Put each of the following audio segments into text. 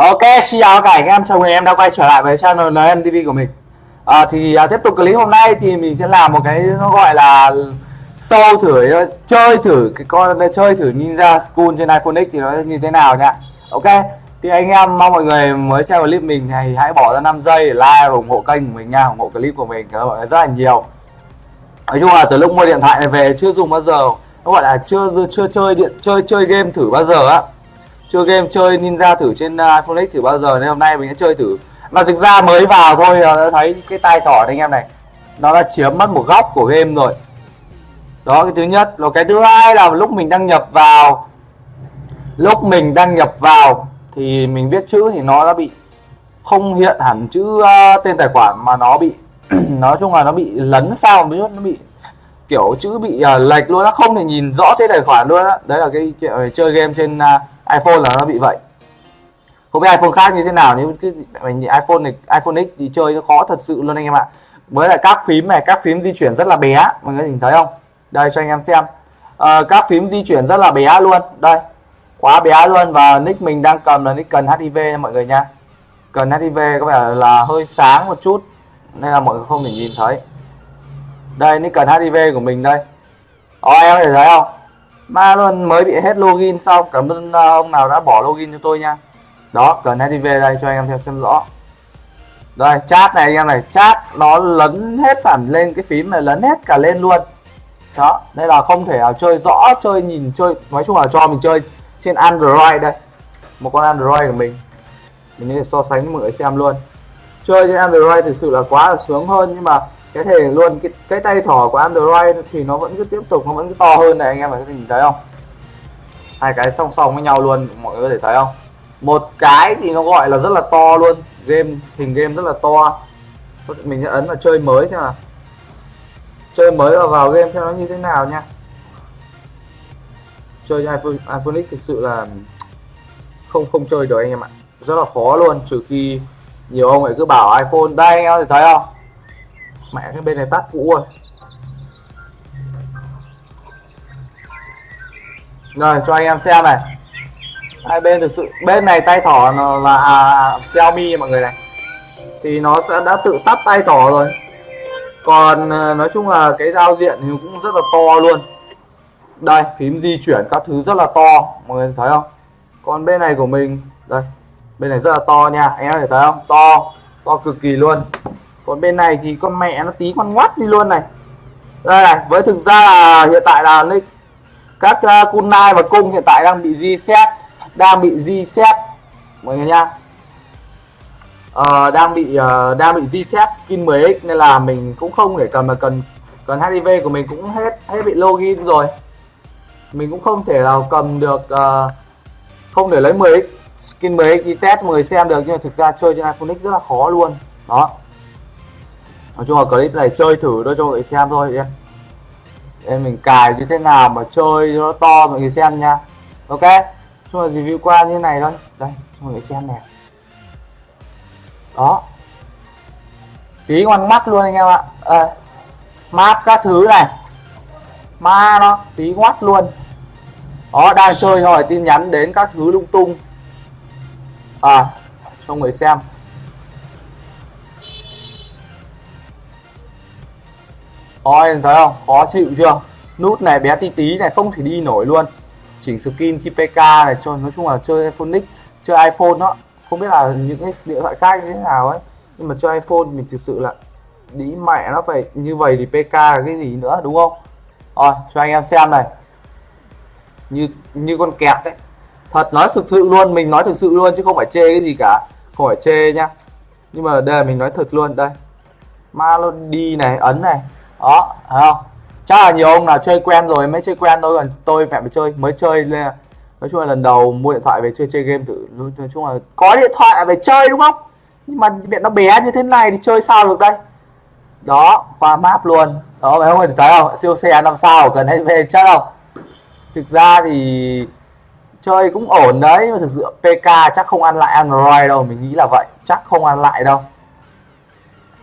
Ok, xin chào cả anh em, chào mừng em đã quay trở lại với channel NTV của mình. À, Thì à, tiếp tục clip hôm nay thì mình sẽ làm một cái nó gọi là show thử, chơi thử cái con chơi thử Ninja School trên iPhone X thì nó như thế nào nha Ok, thì anh em mong mọi người mới xem clip mình thì hãy bỏ ra 5 giây để like ủng hộ kênh của mình nha, ủng hộ clip của mình các bạn rất là nhiều. Nói chung là từ lúc mua điện thoại này về chưa dùng bao giờ. Nó gọi là chưa chưa chơi điện chơi chơi game thử bao giờ á chưa game chơi ninja thử trên à, iphone x thử bao giờ nên hôm nay mình sẽ chơi thử. Mà thực ra mới vào thôi à, đã thấy cái tay thỏ anh em này nó đã chiếm mất một góc của game rồi. Đó cái thứ nhất. Rồi cái thứ hai là lúc mình đăng nhập vào lúc mình đăng nhập vào thì mình viết chữ thì nó đã bị không hiện hẳn chữ uh, tên tài khoản mà nó bị nói chung là nó bị lấn sao một chút nó bị kiểu chữ bị uh, lệch luôn nó không thể nhìn rõ thế tài khoản luôn á. Đấy là cái chuyện ờ, chơi game trên uh, iPhone là nó bị vậy. Không biết iPhone khác như thế nào nhưng cái mình iPhone này iPhone X thì chơi nó khó thật sự luôn anh em ạ. Với lại các phím này các phím di chuyển rất là bé mọi người nhìn thấy không? Đây cho anh em xem. À, các phím di chuyển rất là bé luôn. Đây quá bé luôn và nick mình đang cầm là nick cần HIV nha mọi người nha. Cần HIV có vẻ là hơi sáng một chút nên là mọi người không thể nhìn thấy đây nick cần HIV của mình đây. Ồ, em có thể thấy không? Ma luôn mới bị hết login xong cảm ơn ông nào đã bỏ login cho tôi nha. Đó cần HIV đây cho anh em theo xem rõ. Đây chat này anh em này chat nó lấn hết hẳn lên cái phím này lấn hết cả lên luôn. Đó đây là không thể nào chơi rõ chơi nhìn chơi nói chung là cho mình chơi trên android đây. Một con android của mình. Mình có thể so sánh với mọi người xem luôn. Chơi trên android thực sự là quá là sướng hơn nhưng mà cái thể luôn cái, cái tay thỏ của Android thì nó vẫn cứ tiếp tục nó vẫn cứ to hơn này anh em có thể nhìn thấy không? Hai cái song song với nhau luôn mọi người có thể thấy không? Một cái thì nó gọi là rất là to luôn game hình game rất là to. Mình sẽ ấn vào chơi mới xem nào. Chơi mới và vào game xem nó như thế nào nha. Chơi iPhone iPhone X thực sự là không không chơi được anh em ạ. Rất là khó luôn trừ khi nhiều ông ấy cứ bảo iPhone đây anh em có thể thấy không? Mẹ cái bên này tắt cũ rồi. Rồi cho anh em xem này. Hai bên thực sự bên này tay thỏ nó là à, Xiaomi mọi người này. Thì nó sẽ đã tự tắt tay thỏ rồi. Còn ờ, nói chung là cái giao diện thì cũng rất là to luôn. Đây phím di chuyển các thứ rất là to. Mọi người thấy không? Còn bên này của mình đây bên này rất là to nha. Anh em thể thấy không? To to cực kỳ luôn còn bên này thì con mẹ nó tí con ngoắt đi luôn này. Đây này với thực ra là hiện tại là các uh, kunai và cung hiện tại đang bị reset đang bị reset mọi người nha uh, ờ, đang bị uh, đang bị reset skin 10x nên là mình cũng không để cầm mà cần cần HIV của mình cũng hết hết bị login rồi. Mình cũng không thể nào cầm được uh, không để lấy 10x skin 10x đi test mọi người xem được. Nhưng mà thực ra chơi trên iPhone X rất là khó luôn. Đó nói chung là clip này chơi thử thôi cho mọi người xem thôi em em mình cài như thế nào mà chơi nó to mọi người xem nha. Ok chung là review qua như này thôi. Đây cho mọi người xem nè đó. Tí ngoan mắt luôn anh em ạ. À, map các thứ này. Ma nó tí ngoắt luôn. Đó đang chơi rồi tin nhắn đến các thứ lung tung. À cho người xem. Ôi thấy không? Khó chịu chưa? Nút này, bé tí tí này không thể đi nổi luôn. Chỉnh skin khi PK này, cho nói chung là chơi iPhone X, chơi iPhone đó không biết là những cái điện thoại khác như thế nào ấy. Nhưng mà chơi iPhone mình thực sự là đi mẹ nó phải như vậy thì PK là cái gì nữa, đúng không? Rồi, cho anh em xem này. Như như con kẹt đấy thật nói thực sự luôn, mình nói thực sự luôn chứ không phải chê cái gì cả. Không phải chê nhá. Nhưng mà đây là mình nói thật luôn, đây. Malody này, ấn này đó, thấy không? Chắc là nhiều ông nào chơi quen rồi mới chơi quen thôi, còn tôi mẹ mới chơi mới chơi lên nói chung là lần đầu mua điện thoại về chơi chơi game thử, nói chung là có điện thoại về phải chơi đúng không? Nhưng mà điện nó bé như thế này thì chơi sao được đây? Đó, qua map luôn. Đó phải không thấy không? Siêu xe năm sao, cần hay về chắc không? Thực ra thì chơi cũng ổn đấy, nhưng mà thực sự PK chắc không ăn lại Android đâu, mình nghĩ là vậy, chắc không ăn lại đâu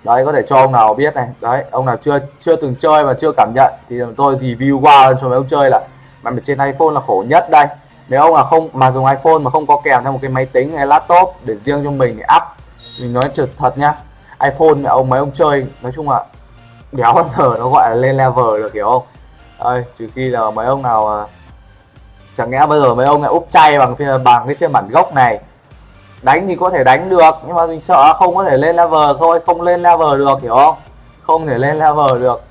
đấy, có thể cho ông nào biết này. Đấy, ông nào chưa chưa từng chơi và chưa cảm nhận thì tôi review qua cho mấy ông chơi là mà trên iPhone là khổ nhất đây. Nếu ông là không, mà dùng iPhone mà không có kèm theo một cái máy tính hay laptop để riêng cho mình để up mình nói trực thật nhá. iPhone mà ông, mấy ông chơi, nói chung là đéo bao giờ nó gọi là lên level được, hiểu không? Ơi trừ khi là mấy ông nào chẳng lẽ bây giờ mấy ông lại úp chay bằng phiên, bằng cái phiên bản gốc này đánh thì có thể đánh được, nhưng mà mình sợ không có thể lên level thôi, không lên level được, hiểu không? Không thể lên level được.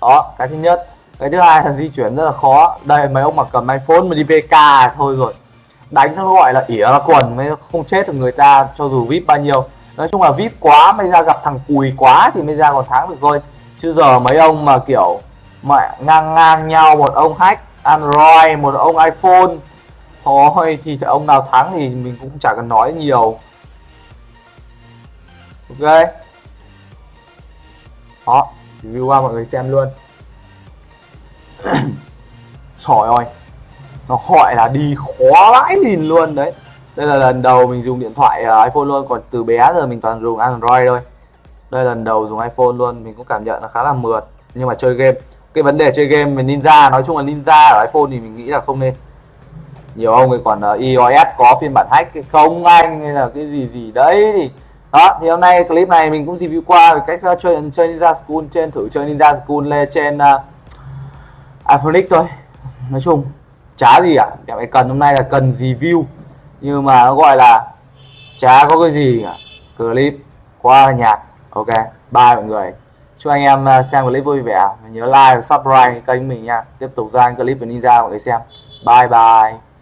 Đó, cái thứ nhất. Cái thứ hai là di chuyển rất là khó. Đây, mấy ông mà cầm iphone mà đi pk à, thôi rồi. Đánh nó gọi là ỉa là quần, mới không chết được người ta cho dù vip bao nhiêu. Nói chung là vip quá, mới ra gặp thằng cùi quá thì mới ra còn thắng được thôi. Chứ giờ mấy ông mà kiểu mà ngang ngang nhau, một ông hack android, một ông iphone thôi thì ông nào thắng thì mình cũng chả cần nói nhiều. Ok. Đó, review qua mọi người xem luôn. Trời ơi, nó gọi là đi khó vãi lìn luôn đấy. Đây là lần đầu mình dùng điện thoại à, iPhone luôn, còn từ bé giờ mình toàn dùng Android thôi. Đây là lần đầu dùng iPhone luôn, mình cũng cảm nhận là khá là mượt. Nhưng mà chơi game, cái vấn đề chơi game về Ninja, nói chung là Ninja ở iPhone thì mình nghĩ là không nên nhiều ông ấy còn ờ, uh, iOS có phiên bản hack không anh hay là cái gì gì đấy thì đó thì hôm nay clip này mình cũng review qua về cách uh, chơi chơi Ninja School trên thử chơi Ninja School lên trên ờ, uh, iPhone X thôi. Nói chung chả gì ạ à. cái cần hôm nay là cần review. Nhưng mà nó gọi là chả có cái gì cả. Clip qua nhạc ok bye mọi người. Chúc anh em xem clip vui vẻ. Nhớ like và subscribe kênh mình nha. Tiếp tục ra clip về ninja mọi người xem. Bye bye.